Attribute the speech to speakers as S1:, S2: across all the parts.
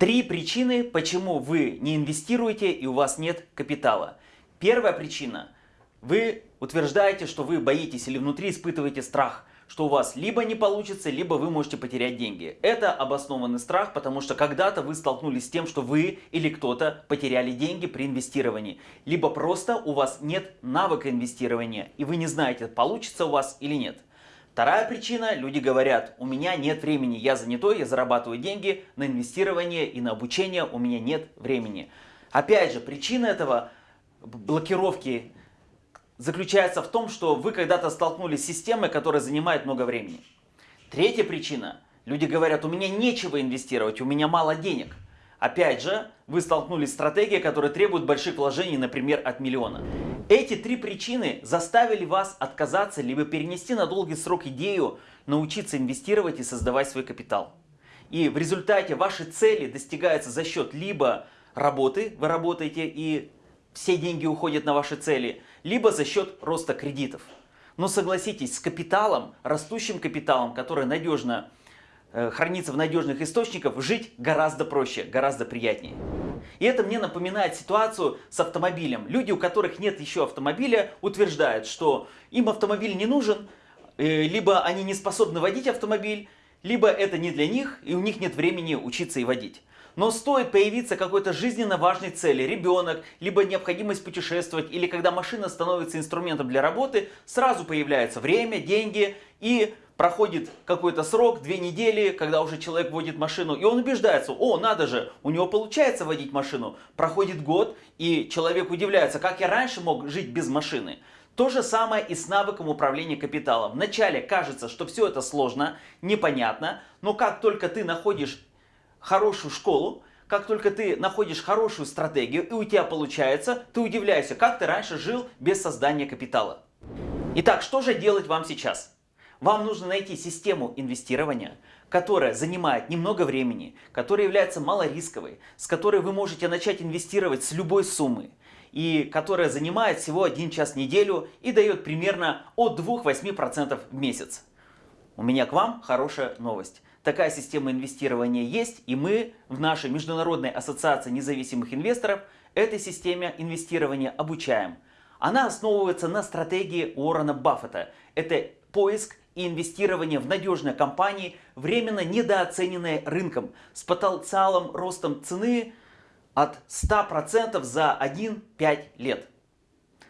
S1: Три причины, почему вы не инвестируете и у вас нет капитала. Первая причина. Вы утверждаете, что вы боитесь или внутри испытываете страх что у вас либо не получится, либо вы можете потерять деньги. Это обоснованный страх, потому что когда-то вы столкнулись с тем, что вы или кто-то потеряли деньги при инвестировании. Либо просто у вас нет навыка инвестирования, и вы не знаете, получится у вас или нет. Вторая причина, люди говорят, у меня нет времени, я занятой, я зарабатываю деньги на инвестирование и на обучение, у меня нет времени. Опять же, причина этого блокировки заключается в том, что вы когда-то столкнулись с системой, которая занимает много времени. Третья причина. Люди говорят, у меня нечего инвестировать, у меня мало денег. Опять же, вы столкнулись с стратегией, которая требует больших вложений, например, от миллиона. Эти три причины заставили вас отказаться, либо перенести на долгий срок идею научиться инвестировать и создавать свой капитал. И в результате ваши цели достигаются за счет либо работы, вы работаете и все деньги уходят на ваши цели, либо за счет роста кредитов. Но согласитесь, с капиталом, растущим капиталом, который надежно э, хранится в надежных источниках, жить гораздо проще, гораздо приятнее. И это мне напоминает ситуацию с автомобилем. Люди, у которых нет еще автомобиля, утверждают, что им автомобиль не нужен, э, либо они не способны водить автомобиль, либо это не для них, и у них нет времени учиться и водить. Но стоит появиться какой-то жизненно важной цели, ребенок, либо необходимость путешествовать, или когда машина становится инструментом для работы, сразу появляется время, деньги и проходит какой-то срок, две недели, когда уже человек водит машину, и он убеждается, о, надо же, у него получается водить машину. Проходит год, и человек удивляется, как я раньше мог жить без машины. То же самое и с навыком управления капиталом. Вначале кажется, что все это сложно, непонятно, но как только ты находишь хорошую школу, как только ты находишь хорошую стратегию и у тебя получается, ты удивляешься, как ты раньше жил без создания капитала. Итак, что же делать вам сейчас? Вам нужно найти систему инвестирования, которая занимает немного времени, которая является малорисковой, с которой вы можете начать инвестировать с любой суммы, и которая занимает всего один час в неделю и дает примерно от 2-8% в месяц. У меня к вам хорошая новость. Такая система инвестирования есть, и мы в нашей Международной ассоциации независимых инвесторов этой системе инвестирования обучаем. Она основывается на стратегии Уоррена Баффета. Это поиск и инвестирование в надежные компании, временно недооцененные рынком, с потенциалом ростом цены от 100% за 1-5 лет.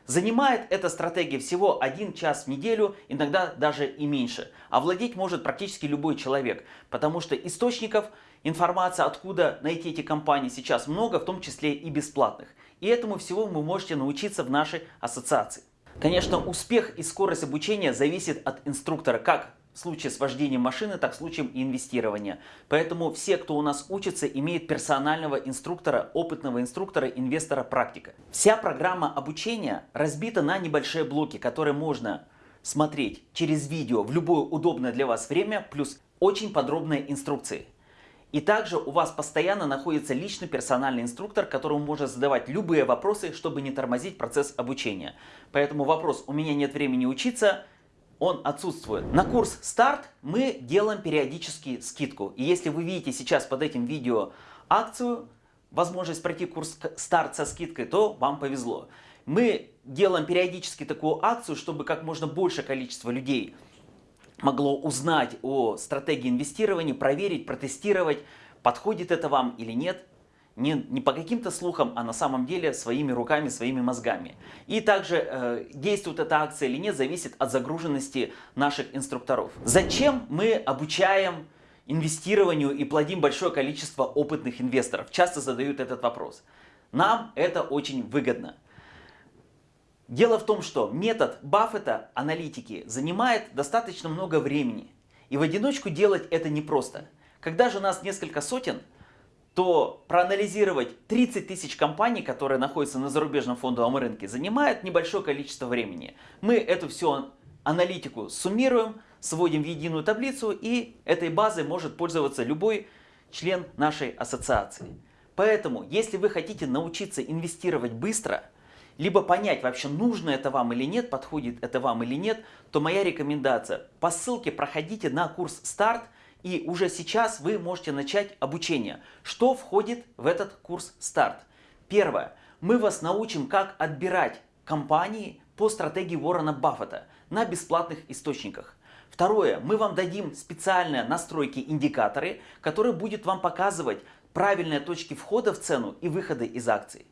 S1: Занимает эта стратегия всего один час в неделю, иногда даже и меньше. А владеть может практически любой человек, потому что источников информации, откуда найти эти компании сейчас много, в том числе и бесплатных. И этому всего вы можете научиться в нашей ассоциации. Конечно, успех и скорость обучения зависит от инструктора, как в случае с вождением машины, так в случае и инвестирования. Поэтому все, кто у нас учится, имеют персонального инструктора, опытного инструктора, инвестора, практика. Вся программа обучения разбита на небольшие блоки, которые можно смотреть через видео в любое удобное для вас время, плюс очень подробные инструкции. И также у вас постоянно находится личный персональный инструктор, которому можно задавать любые вопросы, чтобы не тормозить процесс обучения. Поэтому вопрос «у меня нет времени учиться» он отсутствует. На курс старт мы делаем периодически скидку. И если вы видите сейчас под этим видео акцию, возможность пройти курс старт со скидкой, то вам повезло. Мы делаем периодически такую акцию, чтобы как можно большее количество людей могло узнать о стратегии инвестирования, проверить, протестировать, подходит это вам или нет не, не по каким-то слухам, а на самом деле своими руками, своими мозгами. И также э, действует эта акция или нет, зависит от загруженности наших инструкторов. Зачем мы обучаем инвестированию и плодим большое количество опытных инвесторов? Часто задают этот вопрос. Нам это очень выгодно. Дело в том, что метод Баффета аналитики занимает достаточно много времени. И в одиночку делать это непросто. Когда же нас несколько сотен, то проанализировать 30 тысяч компаний, которые находятся на зарубежном фондовом рынке, занимает небольшое количество времени. Мы эту всю аналитику суммируем, сводим в единую таблицу, и этой базой может пользоваться любой член нашей ассоциации. Поэтому, если вы хотите научиться инвестировать быстро, либо понять вообще нужно это вам или нет, подходит это вам или нет, то моя рекомендация по ссылке проходите на курс старт И уже сейчас вы можете начать обучение. Что входит в этот курс «Старт»? Первое. Мы вас научим, как отбирать компании по стратегии Уоррена Баффета на бесплатных источниках. Второе. Мы вам дадим специальные настройки-индикаторы, которые будут вам показывать правильные точки входа в цену и выхода из акций.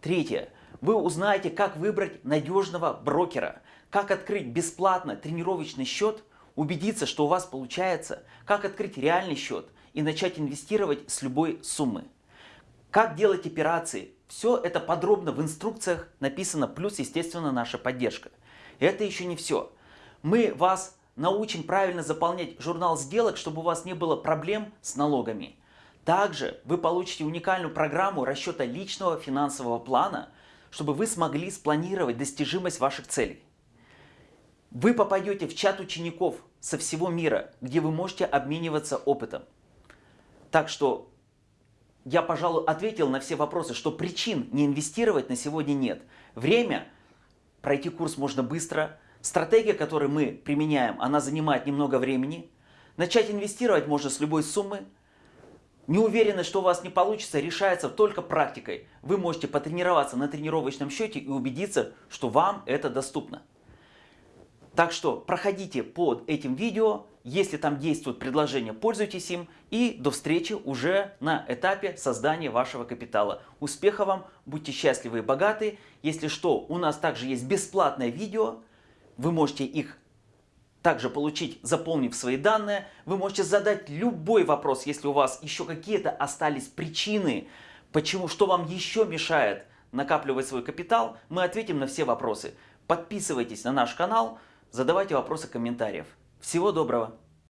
S1: Третье. Вы узнаете, как выбрать надежного брокера, как открыть бесплатно тренировочный счет, убедиться, что у вас получается, как открыть реальный счет и начать инвестировать с любой суммы. Как делать операции, все это подробно в инструкциях написано, плюс, естественно, наша поддержка. И это еще не все. Мы вас научим правильно заполнять журнал сделок, чтобы у вас не было проблем с налогами. Также вы получите уникальную программу расчета личного финансового плана, чтобы вы смогли спланировать достижимость ваших целей. Вы попадете в чат учеников со всего мира, где вы можете обмениваться опытом. Так что я, пожалуй, ответил на все вопросы, что причин не инвестировать на сегодня нет. Время, пройти курс можно быстро, стратегия, которую мы применяем, она занимает немного времени. Начать инвестировать можно с любой суммы, Неуверенность, что у вас не получится, решается только практикой. Вы можете потренироваться на тренировочном счете и убедиться, что вам это доступно. Так что проходите под этим видео, если там действует предложение, пользуйтесь им. И до встречи уже на этапе создания вашего капитала. Успехов вам, будьте счастливы и богаты. Если что, у нас также есть бесплатное видео. Вы можете их также получить, заполнив свои данные. Вы можете задать любой вопрос, если у вас еще какие-то остались причины, почему, что вам еще мешает накапливать свой капитал. Мы ответим на все вопросы. Подписывайтесь на наш канал, задавайте вопросы в комментариях. Всего доброго!